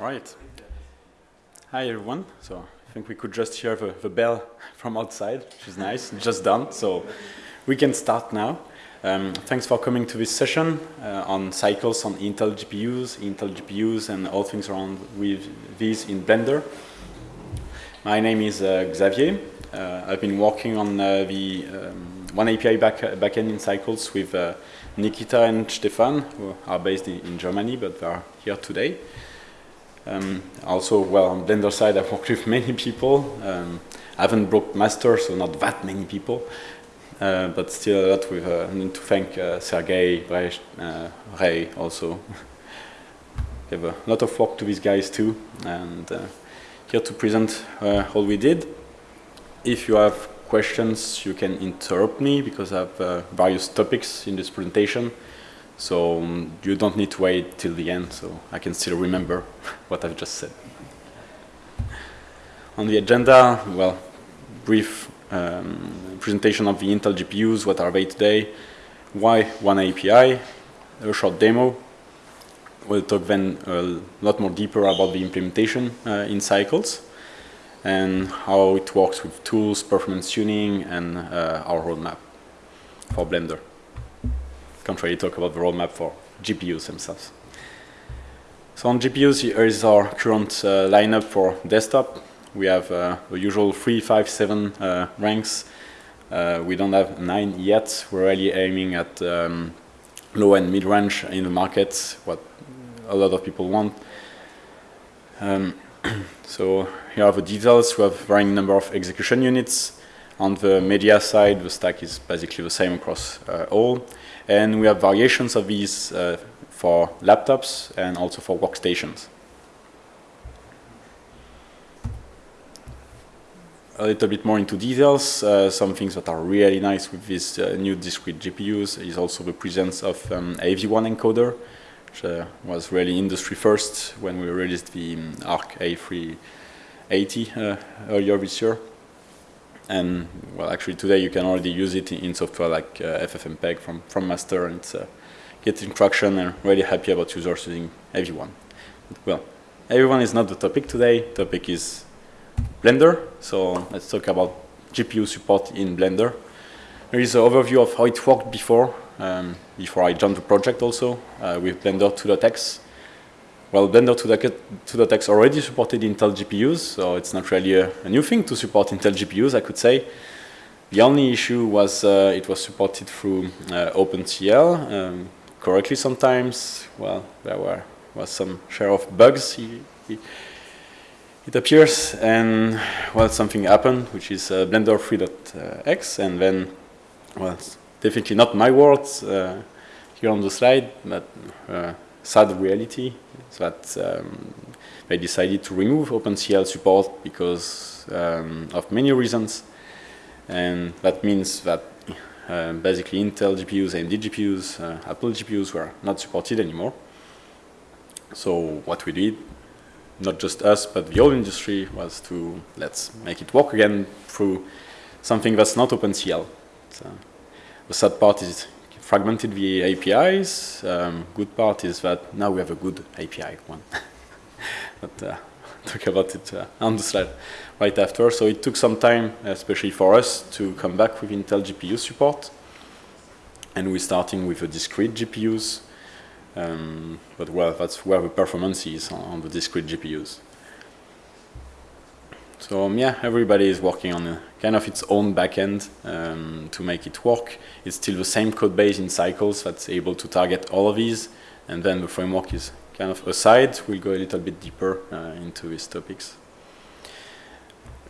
All right. Hi, everyone. So I think we could just hear the, the bell from outside, which is nice. just done. So we can start now. Um, thanks for coming to this session uh, on cycles on Intel GPUs, Intel GPUs, and all things around with these in Blender. My name is uh, Xavier. Uh, I've been working on uh, the um, one API back, backend in Cycles with uh, Nikita and Stefan, who are based in, in Germany, but they are here today. Um, also, well, on Blender side, I've worked with many people. Um, I haven't broke master, so not that many people. Uh, but still a lot with, uh, need to thank uh, Sergey, Brecht, uh, Ray also. we have a lot of work to these guys too, and uh, here to present uh, all we did. If you have questions, you can interrupt me because I have various topics in this presentation. So um, you don't need to wait till the end, so I can still remember what I've just said. On the agenda, well, brief um, presentation of the Intel GPUs, what are they today, why one API, a short demo. We'll talk then a lot more deeper about the implementation uh, in cycles and how it works with tools, performance tuning, and uh, our roadmap for Blender really talk about the roadmap for GPUs themselves. So on GPUs, here is our current uh, lineup for desktop. We have uh, the usual three, five, seven uh, ranks. Uh, we don't have nine yet. We're really aiming at um, low and mid-range in the market, what a lot of people want. Um, so here are the details. We have varying number of execution units. On the media side, the stack is basically the same across uh, all. And we have variations of these uh, for laptops and also for workstations. A little bit more into details, uh, some things that are really nice with these uh, new discrete GPUs is also the presence of um, AV1 encoder, which uh, was really industry first when we released the um, ARC A380 uh, earlier this year. And well, actually today you can already use it in, software like uh, FFmpeg from, from master and it's uh, getting traction and really happy about users using AV1. But, well, AV1 is not the topic today. Topic is Blender. So let's talk about GPU support in Blender. There is an overview of how it worked before, um, before I joined the project also, uh, with Blender 2.x. Well, Blender 2.x already supported Intel GPUs, so it's not really a, a, new thing to support Intel GPUs, I could say. The only issue was uh, it was supported through uh, OpenCL um, correctly sometimes. Well, there were was some share of bugs, he, he, it appears, and well, something happened, which is uh, Blender 3.x, and then, well, definitely not my words uh, here on the slide, but uh, sad reality that um, they decided to remove OpenCL support because um, of many reasons. And that means that uh, basically Intel GPUs, AMD GPUs, uh, Apple GPUs were not supported anymore. So what we did, not just us, but the whole industry, was to let's make it work again through something that's not OpenCL. So the sad part is fragmented the APIs. Um, good part is that now we have a good API one. but uh, talk about it uh, on the slide right after. So it took some time, especially for us, to come back with Intel GPU support. And we're starting with the discrete GPUs. Um, but well, that's where the performance is on, on the discrete GPUs. So um, yeah, everybody is working on a, kind of its own backend um, to make it work. It's still the same code base in Cycles that's able to target all of these. And then the framework is kind of aside. We'll go a little bit deeper uh, into these topics.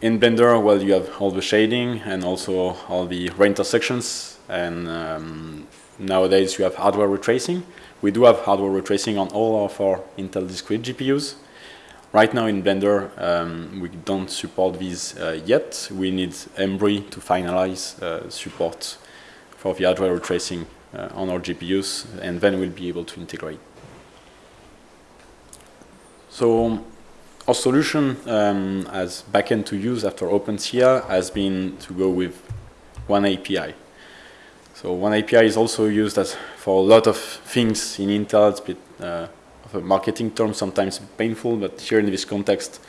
In Blender, well, you have all the shading and also all the ray intersections. And um, nowadays you have hardware ray tracing. We do have hardware ray tracing on all of our Intel discrete GPUs. Right now in Blender, um, we don't support these uh, yet. We need Embree to finalize uh, support for the hardware tracing uh, on our GPUs, and then we'll be able to integrate. So our solution um, as backend to use after OpenCL has been to go with one API. So one API is also used as for a lot of things in Intel. It's uh, a marketing term, sometimes painful, but here in this context,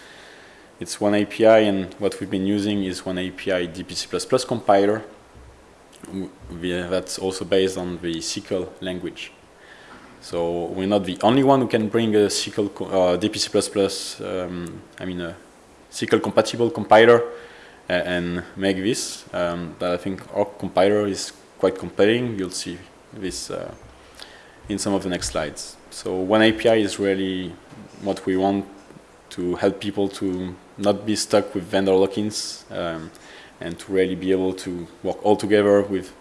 it's one API, and what we've been using is one API DPC++ compiler. That's also based on the SYCL language. So we're not the only one who can bring a SYCL uh, DPC++, um, I mean a SYCL compatible compiler and make this. Um, but I think our compiler is quite compelling. You'll see this uh, in some of the next slides. So one API is really what we want to help people to not be stuck with vendor lock-ins um, and to really be able to work all together with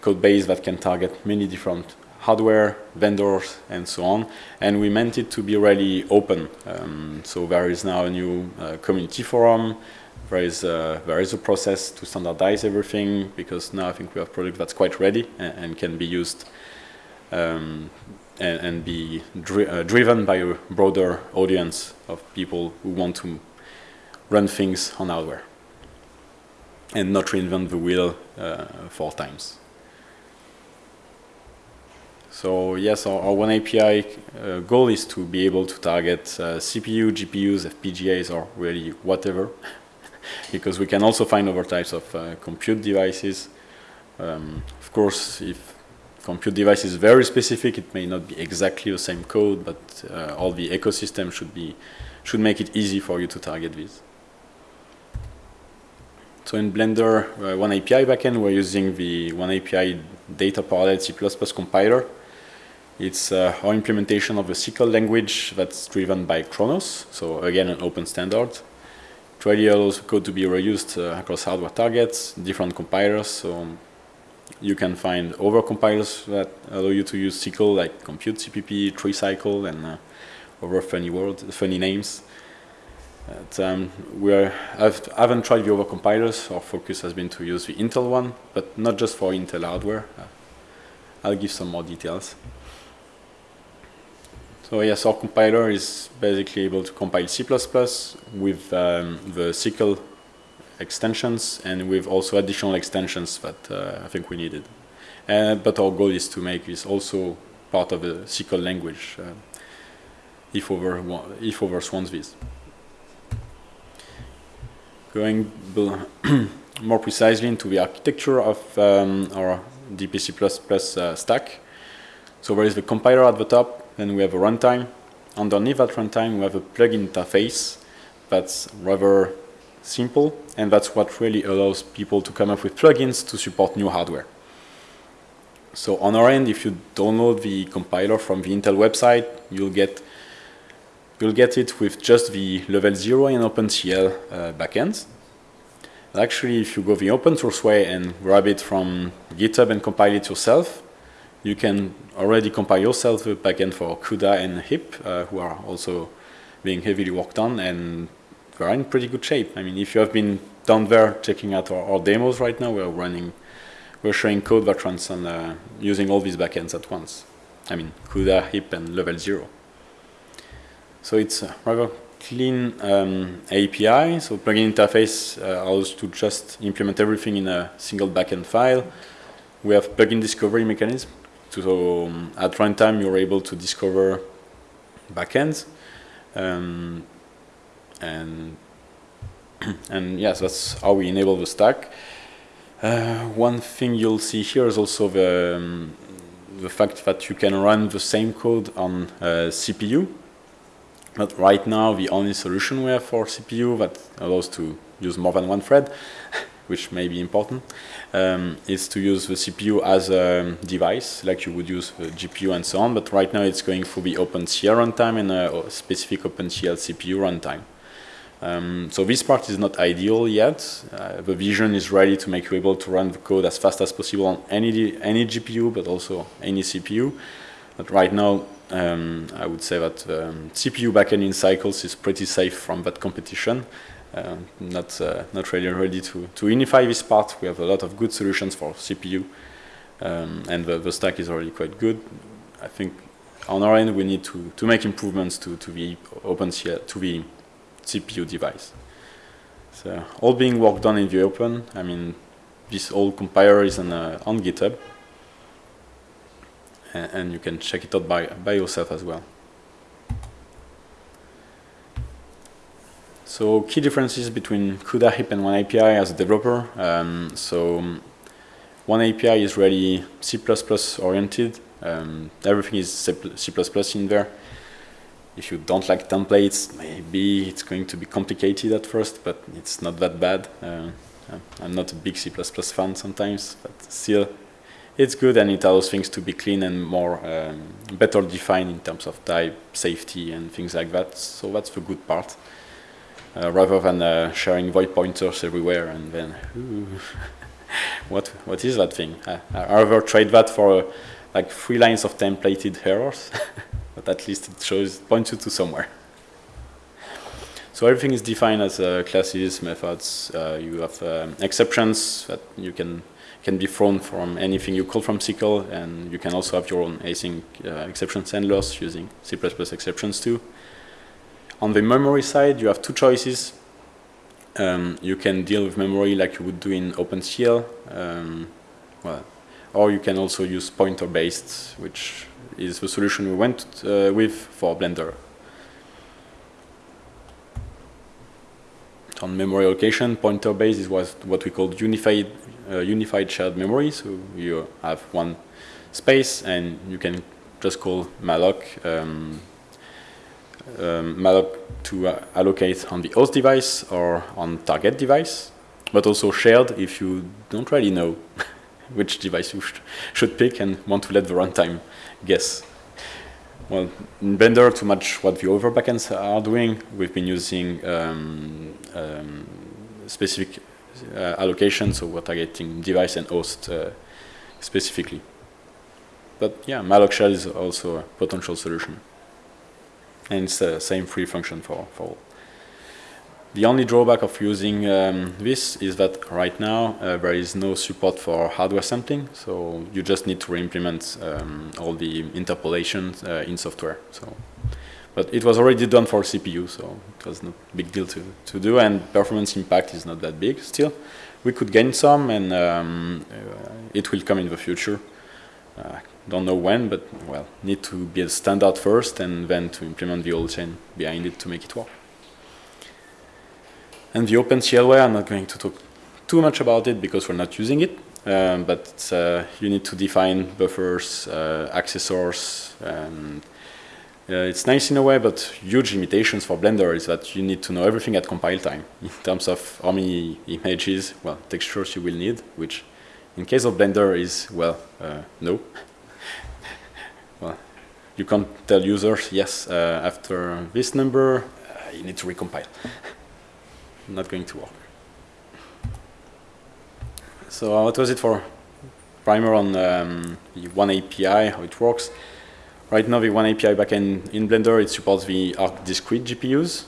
code base that can target many different hardware, vendors, and so on. And we meant it to be really open. Um, so there is now a new uh, community forum. There is, a, there is a process to standardize everything because now I think we have product that's quite ready and, and can be used um, and, and, be dri uh, driven by a broader audience of people who want to run things on hardware and not reinvent the wheel uh, four times. So yes, our, our one API uh, goal is to be able to target uh, CPU, GPUs, FPGAs, or really whatever, because we can also find other types of uh, compute devices. Um, of course, if compute device is very specific, it may not be exactly the same code, but uh, all the ecosystem should be should make it easy for you to target these. So in Blender, uh, one API backend, we're using the one API data parallel C++ compiler. It's uh, our implementation of a SYCL language that's driven by Khronos, so again an open standard. It really allows code to be reused uh, across hardware targets, different compilers, so you can find other compilers that allow you to use SYCL like ComputeCpp, Tree triSYCL, and uh, other funny words, funny names. But, um, we are, I've, I haven't tried the other compilers. Our focus has been to use the Intel one, but not just for Intel hardware. Uh, I'll give some more details. So yes, our compiler is basically able to compile C++ with um, the SYCL extensions and with also additional extensions that uh, I think we needed. Uh, but our goal is to make this also part of the SYCL language uh, if, over, if others want this. Going more precisely into the architecture of um, our DPC++ uh, stack. So there is the compiler at the top, then we have a runtime. Underneath that runtime, we have a plugin interface that's rather simple, and that's what really allows people to come up with plugins to support new hardware. So on our end, if you download the compiler from the Intel website, you'll get you'll get it with just the level 0 and OpenCL uh, backends. Actually, if you go the open source way and grab it from GitHub and compile it yourself, you can already compile yourself a backend for CUDA and HIP, uh, who are also being heavily worked on, and we're in pretty good shape. I mean, if you have been down there checking out our, our demos right now, we're running, we're showing code that runs on uh, using all these backends at once. I mean, CUDA, HIP, and level zero. So it's a rather clean um, API. So plugin interface uh, allows to just implement everything in a single backend file. We have plugin discovery mechanism so um, at runtime, you're able to discover backends. Um, and and yes, that's how we enable the stack. Uh, one thing you'll see here is also the, um, the fact that you can run the same code on uh, CPU. But right now, the only solution we have for CPU that allows to use more than one thread which may be important, um, is to use the CPU as a device, like you would use the GPU and so on, but right now it's going for the OpenCL runtime and a specific OpenCL CPU runtime. Um, so this part is not ideal yet. Uh, the vision is ready to make you able to run the code as fast as possible on any, any GPU, but also any CPU. But right now, um, I would say that um, CPU backend in cycles is pretty safe from that competition. Uh, not uh, not really ready to to unify this part. We have a lot of good solutions for CPU, um, and the, the stack is already quite good. I think on our end we need to to make improvements to to the OpenCL to the CPU device. So all being worked on in the open. I mean, this whole compiler is on, uh, on GitHub, and, and you can check it out by by yourself as well. So key differences between CUDA, HIP, and OneAPI as a developer. Um, so OneAPI is really C++ oriented. Um, everything is C++ in there. If you don't like templates, maybe it's going to be complicated at first, but it's not that bad. Uh, I'm not a big C++ fan sometimes, but still, it's good and it allows things to be clean and more um, better defined in terms of type, safety, and things like that. So that's the good part uh, rather than uh, sharing void pointers everywhere and then what what is that thing? I, I rather trade that for uh, like three lines of templated errors, but at least it shows points you to somewhere. So everything is defined as uh, classes, methods. Uh, you have um, exceptions that you can can be thrown from anything you call from SYCL, and you can also have your own async uh, exceptions handlers using C++ exceptions too. On the memory side, you have two choices. Um, you can deal with memory like you would do in OpenCL, um, well, or you can also use pointer-based, which is the solution we went uh, with for Blender. On memory allocation, pointer-based is what, we call unified, uh, unified shared memory. So you have one space and you can just call malloc um, um, malloc to uh, allocate on the host device or on target device, but also shared if you don't really know which device you sh should pick and want to let the runtime guess. Well, in Blender, to match what the other backends are doing, we've been using um, um, specific uh, allocation, so we're targeting device and host uh, specifically. But yeah, malloc shell is also a potential solution and it's the same free function for, for all. The only drawback of using um, this is that right now uh, there is no support for hardware sampling, so you just need to re-implement um, all the interpolation uh, in software. So, but it was already done for CPU, so it was not a big deal to, to do, and performance impact is not that big still. We could gain some, and um, uh, it will come in the future. Uh, don't know when, but well, need to be a standard first and then to implement the old chain behind it to make it work. And the OpenCLware, I'm not going to talk too much about it because we're not using it, um, but uh, you need to define buffers, uh, accessors, and uh, it's nice in a way, but huge limitations for Blender is that you need to know everything at compile time in terms of how many images, well, textures you will need, which in case of Blender is, well, uh, no. well, you can't tell users, yes, uh, after this number, uh, you need to recompile. Not going to work. So uh, what was it for primer on um, the OneAPI, how it works? Right now, the One API backend in Blender, it supports the Arc discrete GPUs.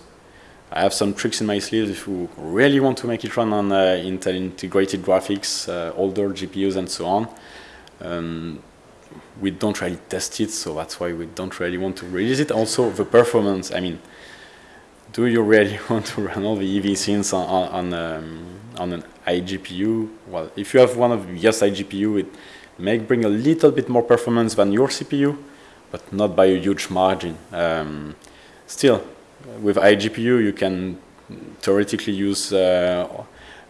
I have some tricks in my sleeves if you really want to make it run on uh, Intel integrated graphics, uh, older GPUs and so on. Um, we don't really test it, so that's why we don't really want to release it. Also, the performance, I mean, do you really want to run all the EV scenes on, on, um, on an iGPU? Well, if you have one of yes iGPU, it may bring a little bit more performance than your CPU, but not by a huge margin. Um, still, with iGPU, you can theoretically use uh,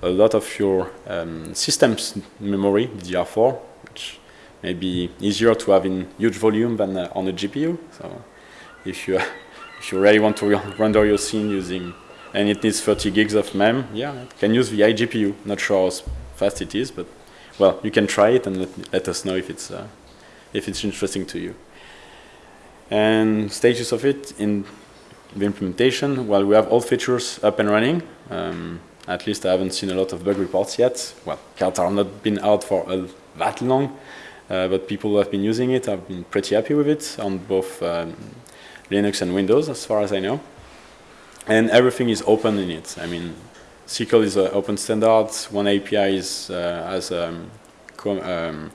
a lot of your um, system's memory, DDR4, which may be easier to have in huge volume than uh, on a GPU. So if you if you really want to render your scene using and it needs 30 gigs of mem, yeah, you can use the iGPU. Not sure how fast it is, but well, you can try it and let, let us know if it's uh, if it's interesting to you. And stages of it in the implementation, well, we have all features up and running. Um, at least I haven't seen a lot of bug reports yet. Well, cards have not been out for that long, uh, but people who have been using it have been pretty happy with it on both um, Linux and Windows, as far as I know. And everything is open in it. I mean, SYCL is an open standard. OneAPI is uh, as um, um,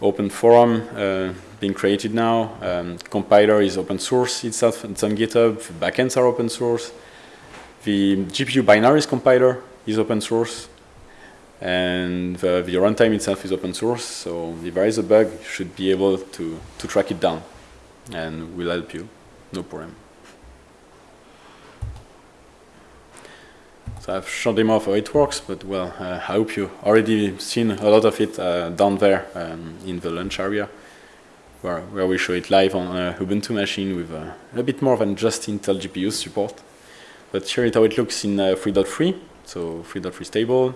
open forum uh, being created now. Um, compiler is open source itself. It's on GitHub. Backends are open source. The GPU binaries compiler is open source. And the, the runtime itself is open source. So if there is a bug, you should be able to, to track it down. And we'll help you. No problem. So I've shown them off how it works, but well, uh, I hope you already seen a lot of it uh, down there um, in the lunch area, where, where we show it live on a Ubuntu machine with uh, a bit more than just Intel GPU support. But here is how it looks in uh, 3.3, so 3.3 stable,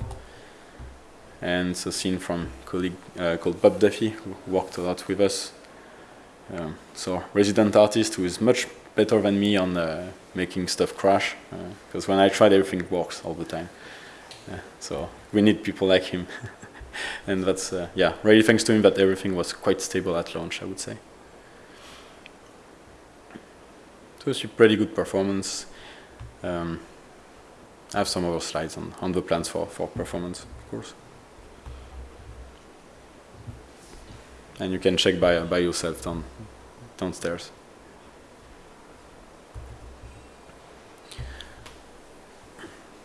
and it's a scene from colleague uh, called Bob Duffy, who worked a lot with us. Um, so resident artist who is much better than me on uh, making stuff crash, because when I tried, everything works all the time. so we need people like him. and that's, uh, yeah, really thanks to him that everything was quite stable at launch, I would say. So it's a pretty good performance. Um, I have some other slides on, on the plans for, for performance, of course. And you can check by, by yourself down, downstairs.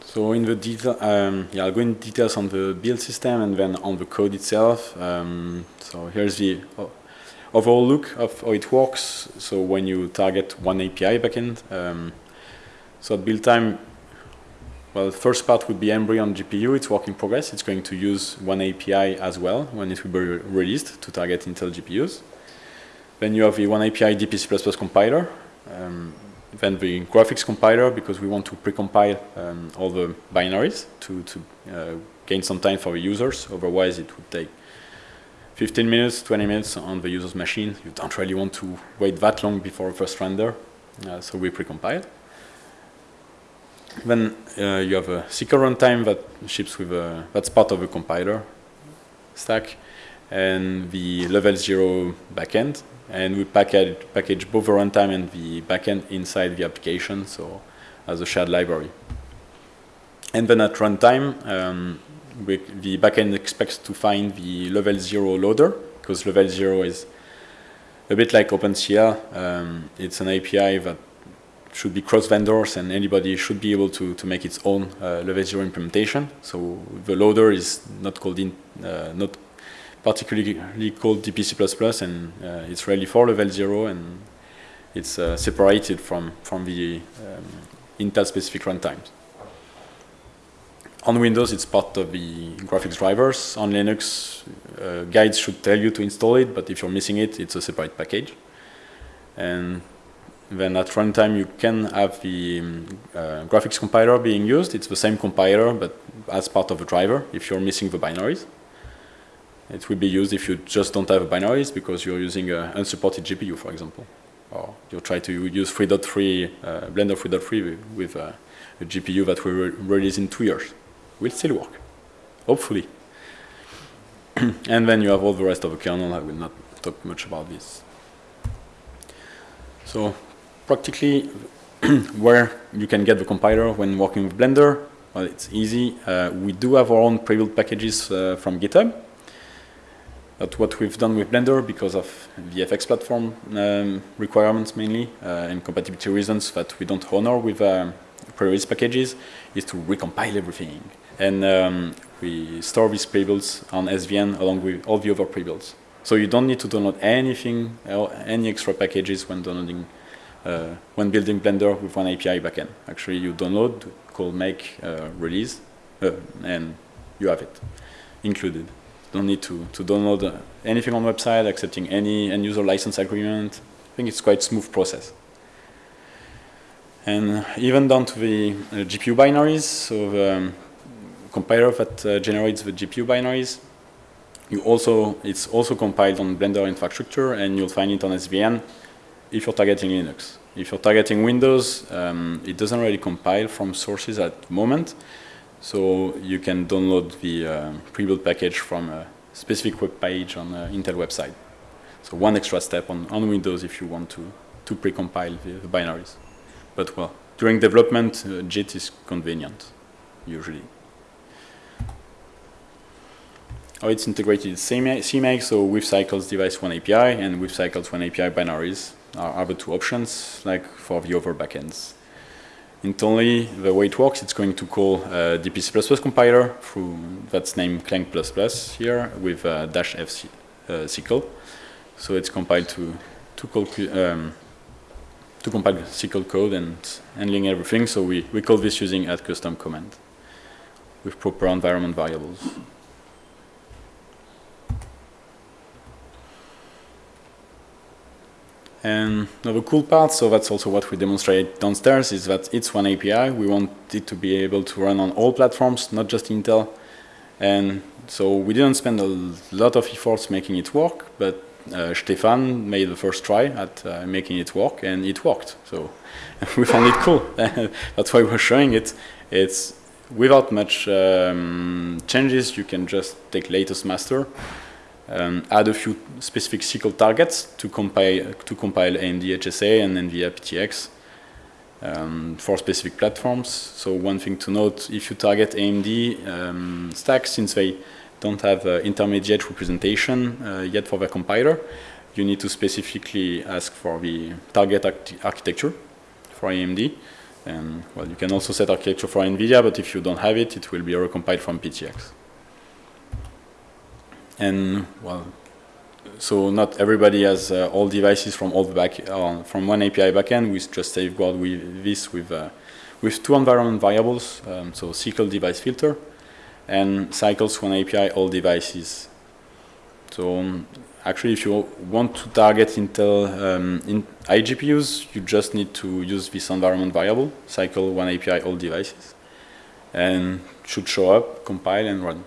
So in the detail, um, yeah, I'll go in details on the build system and then on the code itself. Um, so here's the overall look of how it works. So when you target one API backend, um, so at build time, well, the first part would be Embree on GPU. It's work in progress. It's going to use one API as well when it will be re released to target Intel GPUs. Then you have the one API DP++ compiler. Um, then the graphics compiler because we want to precompile um, all the binaries to, to uh, gain some time for the users. Otherwise, it would take 15 minutes, 20 minutes on the user's machine. You don't really want to wait that long before first render. Uh, so we precompile. Then uh, you have a SYCL runtime that ships with a, that's part of the compiler stack and the level zero backend and we package, package both the runtime and the backend inside the application, so as a shared library. And then at runtime, um, we, the backend expects to find the level zero loader, because level zero is a bit like OpenCL. Um, it's an API that should be cross vendors and anybody should be able to, to make its own uh, level zero implementation. So the loader is not called in, uh, not particularly called DPC++, and uh, it's really for level zero, and it's uh, separated from from the um, Intel-specific runtimes. On Windows, it's part of the graphics drivers. On Linux, uh, guides should tell you to install it, but if you're missing it, it's a separate package. And then at runtime, you can have the um, uh, graphics compiler being used. It's the same compiler, but as part of a driver if you're missing the binaries. It will be used if you just don't have binaries because you're using an unsupported GPU, for example. Or you try to use 3.3, uh, Blender 3.3 with, uh, a GPU that will re release in two years. Will still work, hopefully. and then you have all the rest of the kernel. I will not talk much about this. So practically where you can get the compiler when working with Blender, well, it's easy. Uh, we do have our own pre-built packages uh, from GitHub. That's what we've done with Blender because of the FX platform um, requirements mainly uh, and compatibility reasons that we don't honor with um, pre-release packages is to recompile everything. And um, we store these prebuilds on SVN along with all the other prebuilds. So you don't need to download anything, any extra packages when downloading, uh, when building Blender with one API backend. Actually, you download, call make uh, release, uh, and you have it included don't need to, to download uh, anything on website, accepting any end user license agreement. I think it's quite smooth process. And even down to the uh, GPU binaries, so the um, compiler that uh, generates the GPU binaries, you also it's also compiled on Blender infrastructure, and you'll find it on SVN if you're targeting Linux. If you're targeting Windows, um, it doesn't really compile from sources at the moment, so you can download the uh, pre-built package from a specific web page on the Intel website. So one extra step on, on Windows if you want to, to pre-compile the, the, binaries. But well, during development, uh, JIT is convenient, usually. Oh, it's integrated CMake, so with Cycles device one API and with Cycles one API binaries are, the two options, like for the other backends. Internally, the way it works, it's going to call uh, DPC++ compiler through that's named Clang++ here with uh, dash f uh, SYCL. So it's compiled to to call um, to compile SYCL code and handling everything. So we, we call this using add custom command with proper environment variables. And another cool part, so that's also what we demonstrate downstairs, is that it's one API. We want it to be able to run on all platforms, not just Intel. And so we didn't spend a lot of efforts making it work, but uh, Stefan made the first try at uh, making it work, and it worked. So we found it cool. That's why we're showing it. It's without much um, changes. You can just take latest master um, add a few specific SYCL targets to compile, to compile AMD HSA and NVIDIA PTX um, for specific platforms. So one thing to note, if you target AMD um, stacks, since they don't have uh, intermediate representation uh, yet for their compiler, you need to specifically ask for the target architecture for AMD. And well, you can also set architecture for NVIDIA, but if you don't have it, it will be recompiled from PTX. And well, so not everybody has uh, all devices from all back uh, from one API backend. We just safeguard with this with uh, with two environment variables. Um, so SYCL device filter and cycles one API all devices. So um, actually, if you want to target Intel um, in iGPUs, you just need to use this environment variable, cycle one API all devices, and should show up, compile, and run.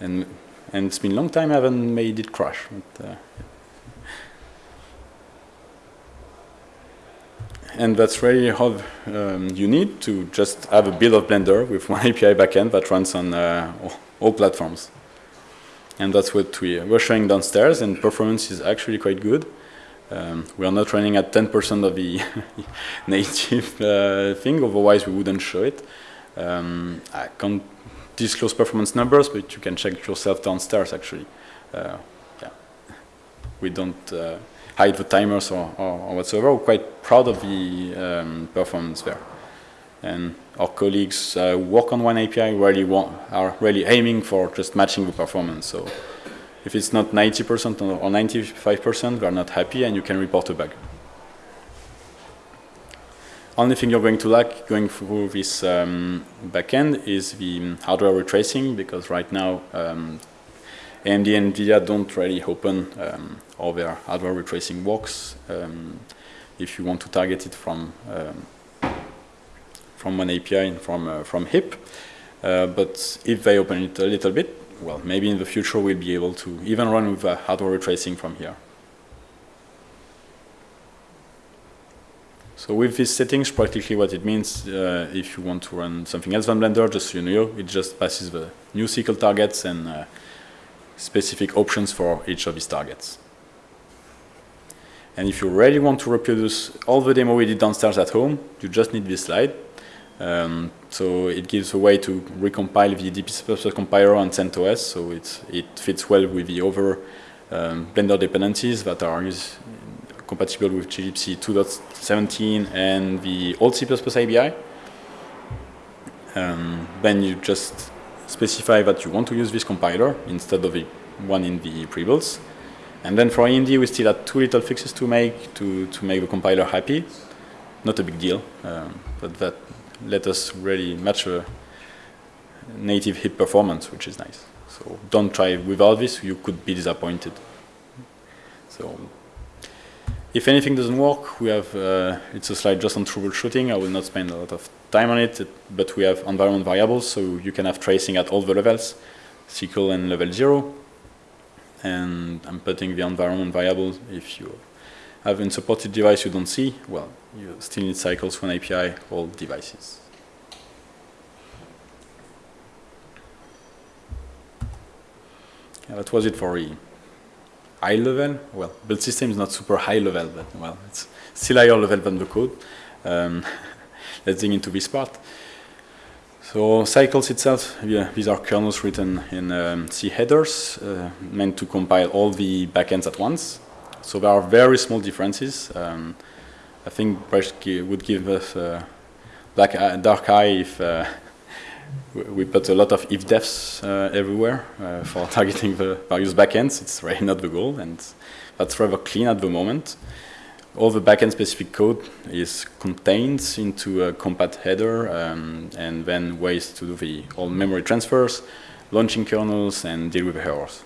And and it's been a long time I haven't made it crash. But, uh, and that's really how um, you need to just have a build of Blender with one API backend that runs on uh, all platforms. And that's what we, we're showing downstairs, and performance is actually quite good. Um, we are not running at 10% of the native uh, thing, otherwise we wouldn't show it. Um, I can't disclose performance numbers, but you can check yourself downstairs actually. Uh, yeah. We don't uh, hide the timers or, or, or, whatsoever. We're quite proud of the um, performance there. And our colleagues uh, work on one API really want, are really aiming for just matching the performance. So if it's not 90% or 95%, they're not happy and you can report a bug only thing you're going to lack going through this um, backend is the hardware ray tracing because right now um, AMD and NVIDIA don't really open um, all their hardware ray tracing works um, if you want to target it from um, from one API and from uh, from HIP. Uh, but if they open it a little bit, well, maybe in the future we'll be able to even run with uh, hardware ray tracing from here. So with these settings, practically what it means, uh, if you want to run something else than Blender, just so you know, it just passes the new SYCL targets and uh, specific options for each of these targets. And if you really want to reproduce all the demo we did downstairs at home, you just need this slide. Um, so it gives a way to recompile the DP compiler on CentOS, so it fits well with the other um, Blender dependencies that are compatible with glibc 2.17 and the old C++ ABI. Um, then you just specify that you want to use this compiler instead of the one in the prebuilds. And then for AMD, we still had two little fixes to make to, to make the compiler happy. Not a big deal, um, but that let us really match a native HIP performance, which is nice. So don't try without this, you could be disappointed. So if anything doesn't work, we have, uh, it's a slide just on troubleshooting. I will not spend a lot of time on it, but we have environment variables, so you can have tracing at all the levels, SYCL and level zero. And I'm putting the environment variable. If you have a supported device you don't see, well, you still need cycles one API, all devices. Yeah, that was it for E high level. Well, build system is not super high level, but well, it's still higher level than the code. Um, let's dig into this part. So cycles itself, yeah, these are kernels written in um, C headers, uh, meant to compile all the backends at once. So there are very small differences. Um, I think Brecht would give us a black eye, dark eye if uh, we put a lot of if defs uh, everywhere uh, for targeting the various backends. It's really not the goal, and that's rather clean at the moment. all the backend specific code is contained into a compat header um, and then ways to do the all memory transfers, launching kernels and deal with errors.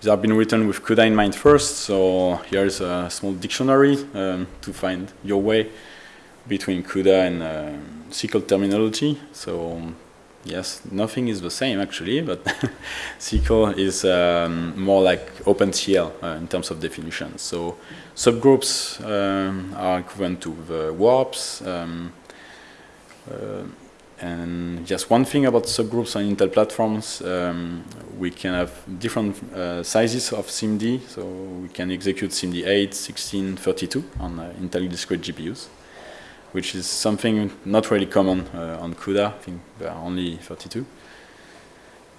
These have been written with CUDA in mind first, so here is a small dictionary um, to find your way between CUDA and uh, SYCL terminology. So yes, nothing is the same actually, but SYCL is um, more like OpenCL uh, in terms of definition. So subgroups um, are equivalent to the warps. Um, uh, and just one thing about subgroups on Intel platforms, um, we can have different uh, sizes of SIMD. So we can execute SIMD 8, 16, 32 on uh, Intel discrete GPUs, which is something not really common uh, on CUDA. I think there are only 32.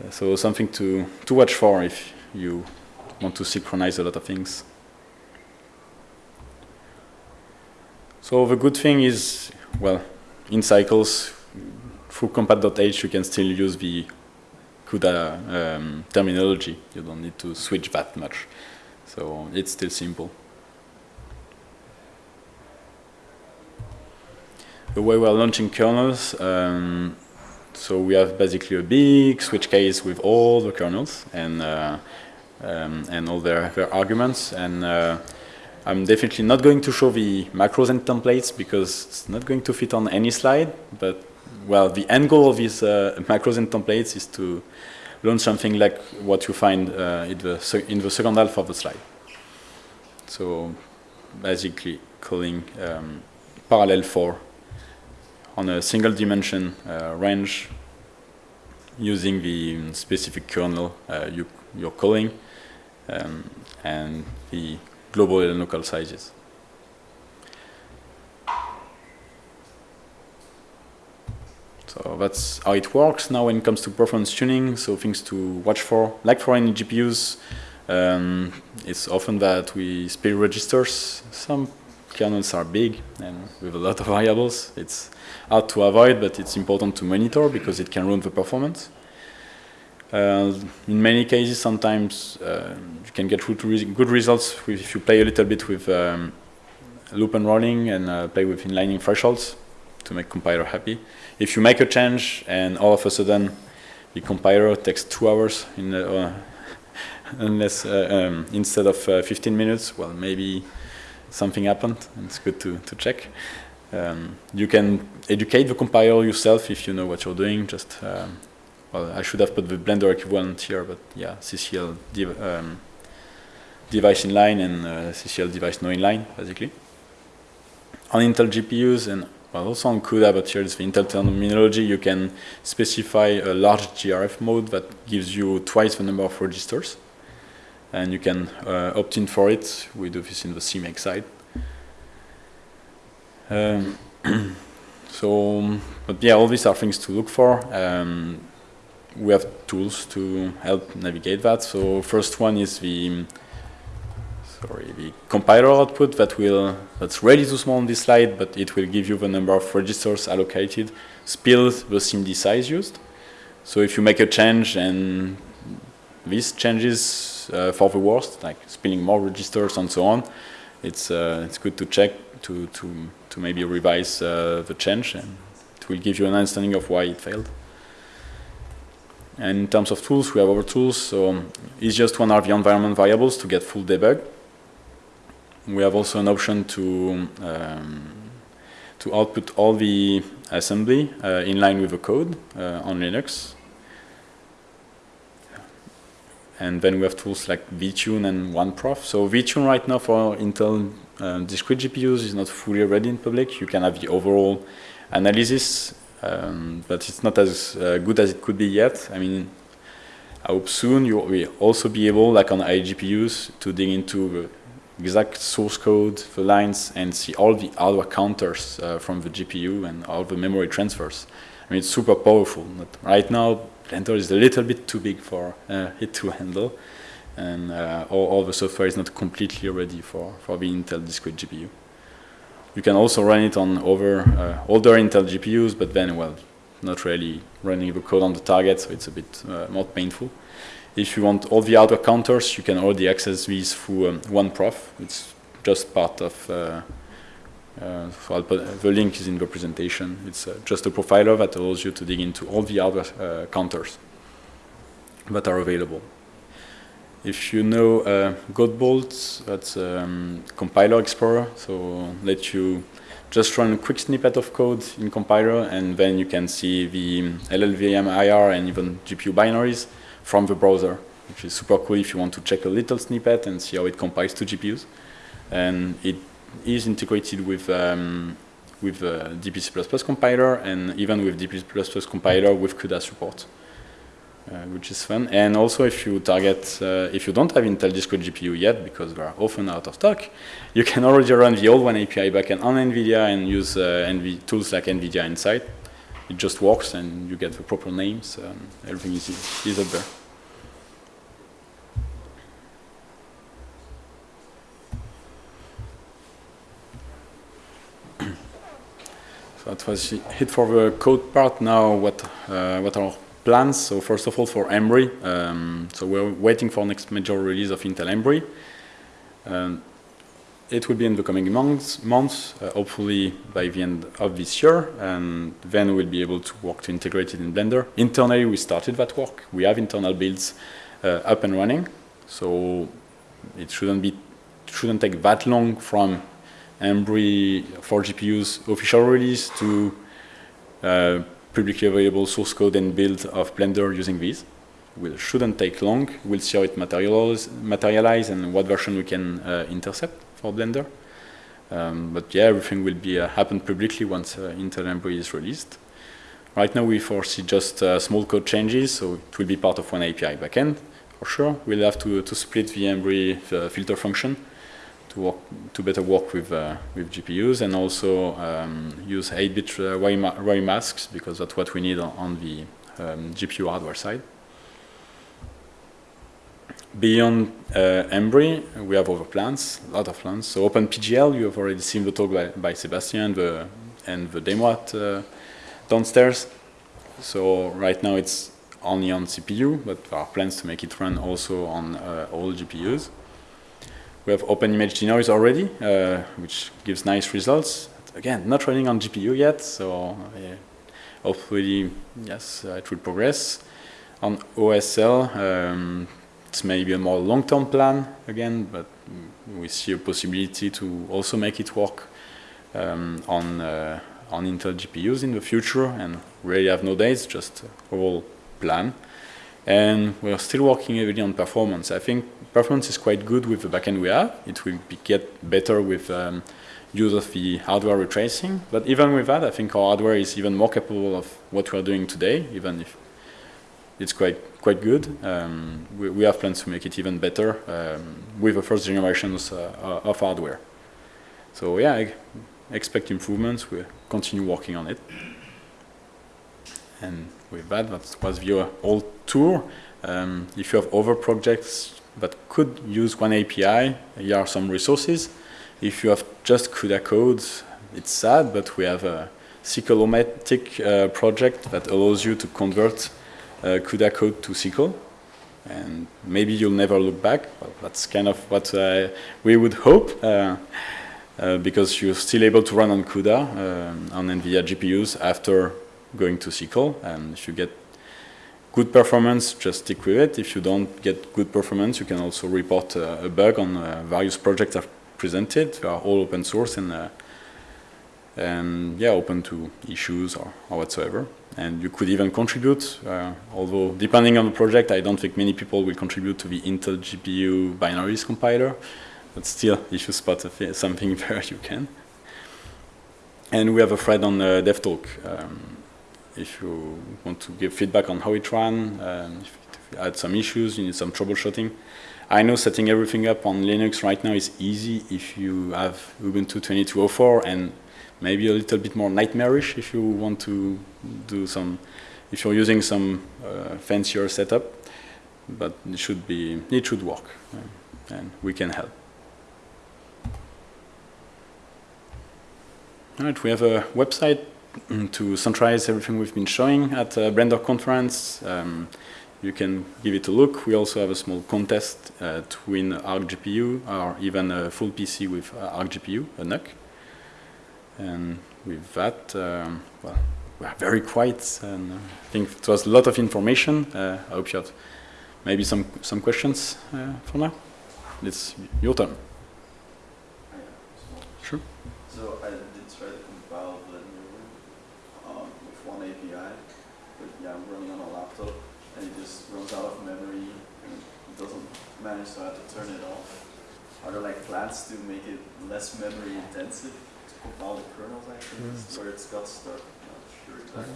Uh, so something to, to watch for if you want to synchronize a lot of things. So the good thing is, well, in cycles, through compat.h you can still use the CUDA um, terminology. You don't need to switch that much. So it's still simple. The way we're launching kernels, um, so we have basically a big switch case with all the kernels and uh, um, and all their, their arguments. And uh, I'm definitely not going to show the macros and templates because it's not going to fit on any slide, but well, the end goal of these uh, macros and templates is to launch something like what you find uh, in, the in the second half of the slide. So basically calling um, parallel for on a single dimension uh, range using the specific kernel uh, you, you're calling um, and the global and local sizes. So that's how it works. Now when it comes to performance tuning, so things to watch for, like for any GPUs, um, it's often that we split registers. Some kernels are big and with a lot of variables. It's hard to avoid, but it's important to monitor because it can ruin the performance. Uh, in many cases, sometimes uh, you can get good results if you play a little bit with um, loop unrolling and uh, play with inlining thresholds to make compiler happy. If you make a change and all of a sudden the compiler takes two hours in the, uh, unless uh, um, instead of uh, 15 minutes, well, maybe something happened. It's good to, to check. Um, you can educate the compiler yourself if you know what you're doing. Just um, well, I should have put the Blender equivalent here, but yeah, CCL dev um, device inline and uh, CCL device no inline, basically. On Intel GPUs and well, also on CUDA, but here is the Intel terminology, you can specify a large GRF mode that gives you twice the number of registers. And you can uh, opt in for it. We do this in the CMake side. Um, so, but yeah, all these are things to look for. Um, we have tools to help navigate that. So first one is the sorry, the compiler output that will that's ready to small on this slide, but it will give you the number of registers allocated, spills the SIMD size used. So if you make a change and this changes for the worst, like spilling more registers and so on, it's uh, it's good to check to to to maybe revise uh, the change, and it will give you an understanding of why it failed. And in terms of tools, we have our tools. So it's just one the environment variables to get full debug we have also an option to um, to output all the assembly uh, in line with the code uh, on Linux. And then we have tools like VTune and OneProf. So VTune right now for Intel uh, discrete GPUs is not fully ready in public. You can have the overall analysis, um, but it's not as uh, good as it could be yet. I mean, I hope soon you will also be able, like on iGPUs, to dig into the exact source code, the lines, and see all the hardware counters uh, from the GPU and all the memory transfers. I mean, it's super powerful. But right now, Blender is a little bit too big for uh, it to handle, and uh, all, all, the software is not completely ready for, for the Intel discrete GPU. You can also run it on over uh, older Intel GPUs, but then, well, not really running the code on the target, so it's a bit uh, more painful. If you want all the hardware counters, you can already access these through um, OneProf. It's just part of, uh, uh, so the link is in the presentation. It's uh, just a profiler that allows you to dig into all the other uh, counters that are available. If you know uh, Godbolt, that's um, compiler explorer, so let you just run a quick snippet of code in compiler and then you can see the LLVM IR and even GPU binaries from the browser, which is super cool if you want to check a little snippet and see how it compiles to GPUs. And it is integrated with um, with uh, DPC++ compiler and even with DPC++ compiler with CUDA support. Uh, which is fun. And also if you target, uh, if you don't have Intel Discrete GPU yet, because they are often out of stock, you can already run the old one API backend on NVIDIA and use uh, NV tools like NVIDIA Nsight. It just works and you get the proper names. Everything is, is up there. That was it for the code part. Now what, uh, what are plans. So first of all, for Embree, um, so we're waiting for next major release of Intel Embree. Um, it will be in the coming months, months uh, hopefully by the end of this year, and then we'll be able to work to integrate it in Blender. Internally, we started that work. We have internal builds uh, up and running, so it shouldn't be shouldn't take that long from Embree for GPUs official release to uh, publicly available source code and build of Blender using these. It shouldn't take long. We'll see how it materialize, materialize and what version we can uh, intercept for Blender. Um, but yeah, everything will be uh, happen publicly once uh, Intel Embree is released. Right now we foresee just uh, small code changes, so it will be part of one API backend for sure. We'll have to, to split the Embree uh, filter function to to better work with uh, with GPUs and also um, use 8-bit uh, ray masks because that's what we need on, on the um, GPU hardware side. Beyond uh, Embree, we have other plans, a lot of plans. So OpenPGL, you have already seen the talk by, by Sebastian the, and the demo at uh, downstairs. So right now it's only on CPU, but there are plans to make it run also on uh, all GPUs. We have open image denoise already, uh, which gives nice results. Again, not running on GPU yet, so uh, hopefully, yes, uh, it will progress. On OSL, um, it's maybe a more long-term plan again, but we see a possibility to also make it work um, on uh, on Intel GPUs in the future, and really have no dates, just whole plan. And we're still working heavily on performance. I think performance is quite good with the backend we have. It will be, get better with um, use of the hardware ray tracing. But even with that, I think our hardware is even more capable of what we're doing today, even if it's quite quite good. Um, we, we, have plans to make it even better um, with the first generations uh, of hardware. So yeah, I expect improvements. We'll continue working on it. And with that, that was the whole tour. Um, if you have other projects that could use one API. Here are some resources. If you have just CUDA codes, it's sad, but we have a SYCLomatic uh, project that allows you to convert uh, CUDA code to SYCL. And maybe you'll never look back. Well, that's kind of what uh, we would hope, uh, uh, because you're still able to run on CUDA um, on NVIDIA GPUs after going to SYCL. And if you get good performance, just stick with it. If you don't get good performance, you can also report uh, a bug on uh, various projects I've presented. They are all open source and, uh, and yeah, open to issues or, or, whatsoever. And you could even contribute, uh, although depending on the project, I don't think many people will contribute to the Intel GPU binaries compiler. But still, if you spot something there, you can. And we have a thread on uh, DevTalk. Um, if you want to give feedback on how it ran, um, if you had some issues, you need some troubleshooting. I know setting everything up on Linux right now is easy if you have Ubuntu 22.04 and maybe a little bit more nightmarish if you want to do some, if you're using some uh, fancier setup, but it should be, it should work uh, and we can help. All right, we have a website to centralize everything we've been showing at uh, Blender conference. Um, you can give it a look. We also have a small contest uh, to win Arc GPU or even a full PC with uh, Arc GPU, a NUC. And with that, um, well, we are very quiet and uh, I think it was a lot of information. Uh, I hope you have maybe some, some questions uh, for now. It's your turn. Sure. So I did try to compile Blender with one API, but yeah, I'm running on a laptop and it just runs out of memory and it doesn't manage, so I have to turn it off. Are there like plans to make it less memory intensive to compile the kernels actually? Mm. Where it's got stuck? Not sure exactly.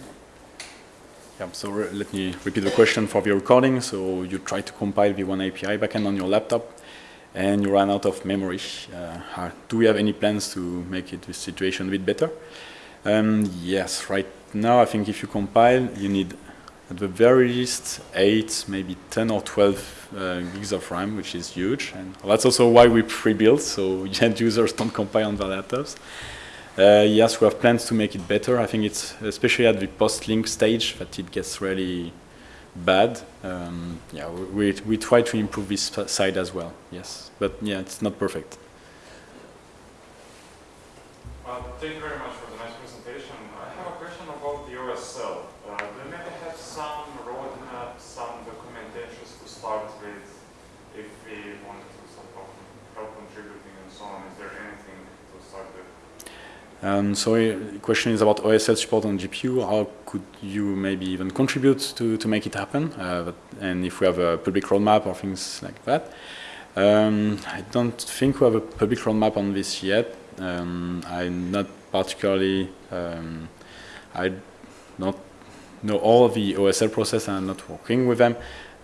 Yeah, so let me repeat the question for the recording. So you try to compile the one API backend on your laptop and you run out of memory. Uh, do we have any plans to make it this situation a bit better? Um, yes, right now I think if you compile, you need at the very least 8, maybe 10 or 12 uh, gigs of RAM, which is huge. And that's also why we pre-built, so end users don't compile on their laptops. Uh, yes, we have plans to make it better. I think it's especially at the post-link stage that it gets really bad. Um, yeah, we, we, try to improve this side as well, yes. But yeah, it's not perfect. Well, thank you very much for the nice presentation. I have a question about the OSL. Uh, do you maybe have some roadmap, some documentations to start with if we wanted to sort of help contributing and so on? Is there anything to start with? Um, so uh, the question is about OSL support on GPU. How could you maybe even contribute to, to make it happen? Uh, but, and if we have a public roadmap or things like that. Um, I don't think we have a public roadmap on this yet. Um, I'm not particularly, um, I don't know all the OSL process and I'm not working with them.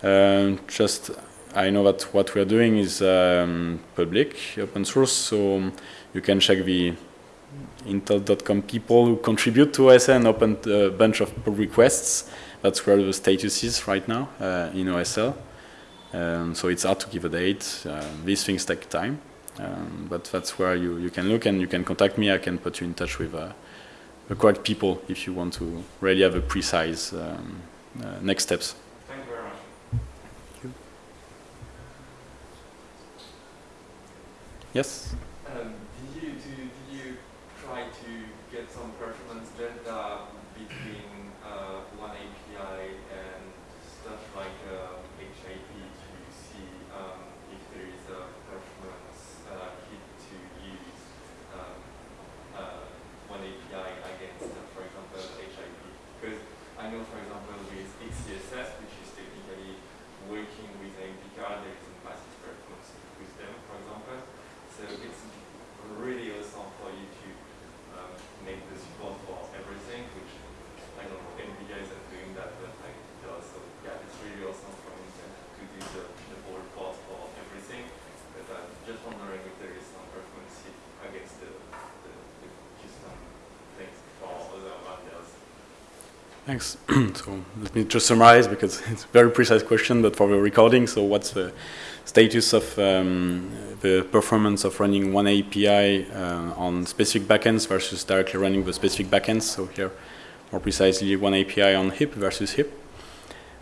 Um, just I know that what we are doing is um, public, open source, so you can check the Intel.com people who contribute to OSL and open a bunch of pull requests. That's where the status is right now uh, in OSL. Um, so it's hard to give a date. Uh, these things take time, um, but that's where you, you can look and you can contact me. I can put you in touch with uh, the correct people if you want to really have a precise um, uh, next steps. Thank you very much. Yes. Um, did you do, did you try to get some performance data between uh, one API and stuff like uh, HIP to see um, if there is a performance uh, hit to use um, uh, one API against, uh, for example, HIP? Because I know, for example, with XeSS, which is technically working with an API card, there is a massive performance with them, for example. So it's really awesome for you to um, make the support for everything, which I don't know, NVIDIA isn't doing that, but like it does. So yeah, it's really awesome for Intel to do the, the whole report for everything. But I'm just wondering if there is some performance hit against the, the, the custom things for other vendors. Thanks. so let me just summarize because it's a very precise question, but for the recording, so what's the status of um, the performance of running one API uh, on specific backends versus directly running the specific backends? So here, more precisely, one API on HIP versus HIP.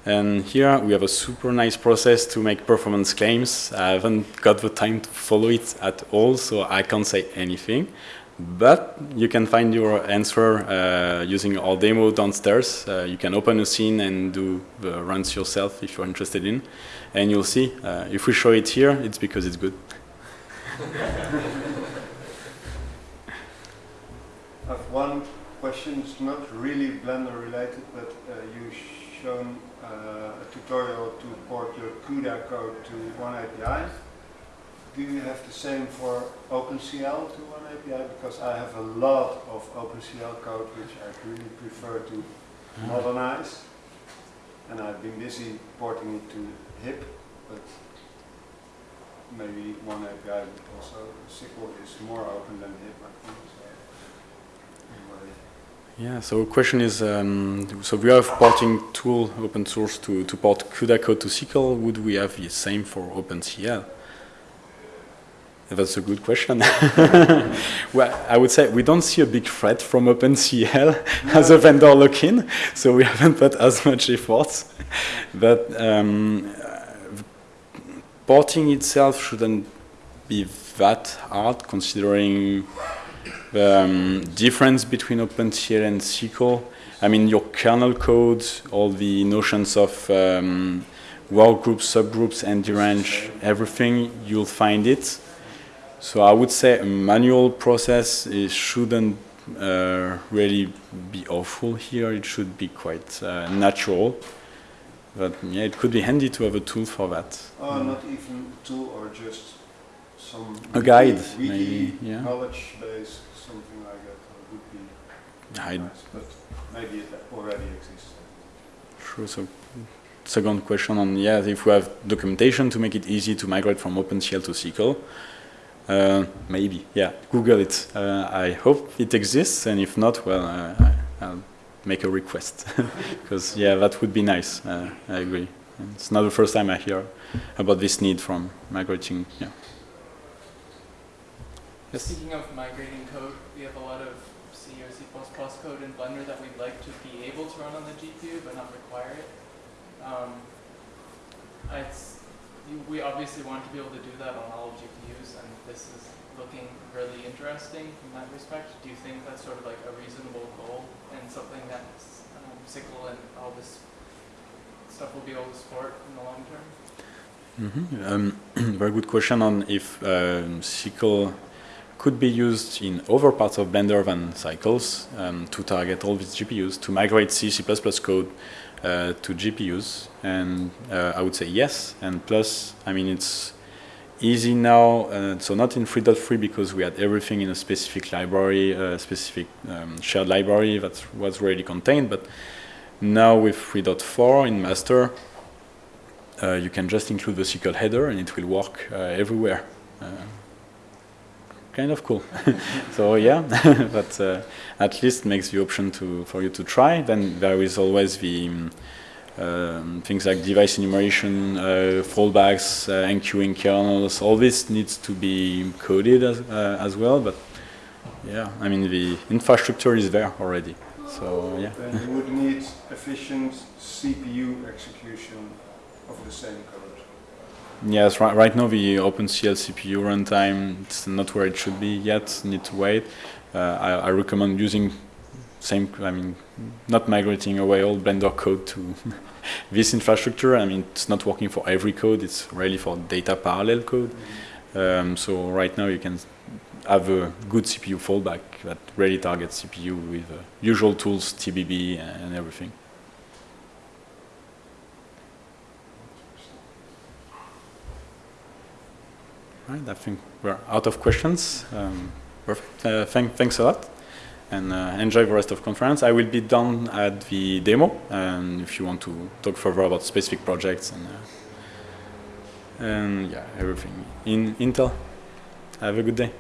And here we have a super nice process to make performance claims. I haven't got the time to follow it at all, so I can't say anything. But you can find your answer uh, using our demo downstairs. Uh, you can open a scene and do the runs yourself if you're interested in. And you'll see, uh, if we show it here, it's because it's good. I have one question, it's not really Blender related, but uh, you've shown uh, a tutorial to port your CUDA code to one API. Do you have the same for OpenCL to one API? Because I have a lot of OpenCL code which I really prefer to modernize. And I've been busy porting it to HIP, but maybe one API would also, SYCL is more open than HIP, I think. So. Anyway. Yeah, so question is, um, so we have porting tool open source to, to port CUDA code to SYCL. Would we have the same for OpenCL? That's a good question. well, I would say we don't see a big threat from OpenCL as a vendor lock-in, so we haven't put as much effort. But um, porting itself shouldn't be that hard, considering the um, difference between OpenCL and SYCL. I mean, your kernel code, all the notions of um, workgroups, subgroups, ND range, everything, you'll find it. So I would say a manual process it shouldn't uh, really be awful here. It should be quite uh, natural. But yeah, it could be handy to have a tool for that. Oh, not even tool or just some A guide, wiki, maybe, yeah. knowledge base, something like that uh, would be I, nice. But maybe it already exists. Sure. So second question on, yeah, if we have documentation to make it easy to migrate from OpenCL to SYCL, uh, maybe, yeah, Google it. Uh, I hope it exists, and if not, well, uh, I- I'll make a request. Because, yeah, that would be nice. Uh, I agree. And It's not the first time I hear about this need from migrating, yeah. Yes. Speaking of migrating code, we have a lot of C or C++ code in Blender that we'd like to be able to run on the GPU but not require it. Um, it's, we obviously want to be able to do that on all GPUs and this is looking really interesting from that respect. Do you think that's sort of like a reasonable goal and something that um, SYCL and all this stuff will be able to support in the long term? Mhm. Um, very good question on if um, SYCL could be used in other parts of Blender than cycles um, to target all these GPUs, to migrate C, C++ code uh, to GPUs. And uh, I would say yes. And plus, I mean, it's easy now. Uh, so not in 3.3 because we had everything in a specific library, a specific um, shared library that was already contained. But now with 3.4 in master, uh, you can just include the SYCL header and it will work uh, everywhere. Kind of cool. so yeah, but uh, at least makes the option to for you to try. Then there is always the um, um, things like device enumeration, uh, fallbacks, uh, enqueuing kernels. All this needs to be coded as, uh, as well. But yeah, I mean the infrastructure is there already. So yeah. Then you would need efficient CPU execution of the same code. Yes, right, right now the OpenCL CPU runtime it's not where it should be yet. Need to wait. Uh, I, I recommend using same. I mean, not migrating away all Blender code to this infrastructure. I mean, it's not working for every code. It's really for data parallel code. Um, so right now you can have a good CPU fallback that really targets CPU with uh, usual tools, TBB and everything. Right, I think we're out of questions. Um. Uh, thank, thanks a lot, and uh, enjoy the rest of conference. I will be done at the demo, and if you want to talk further about specific projects and uh, and yeah, everything in Intel. Have a good day.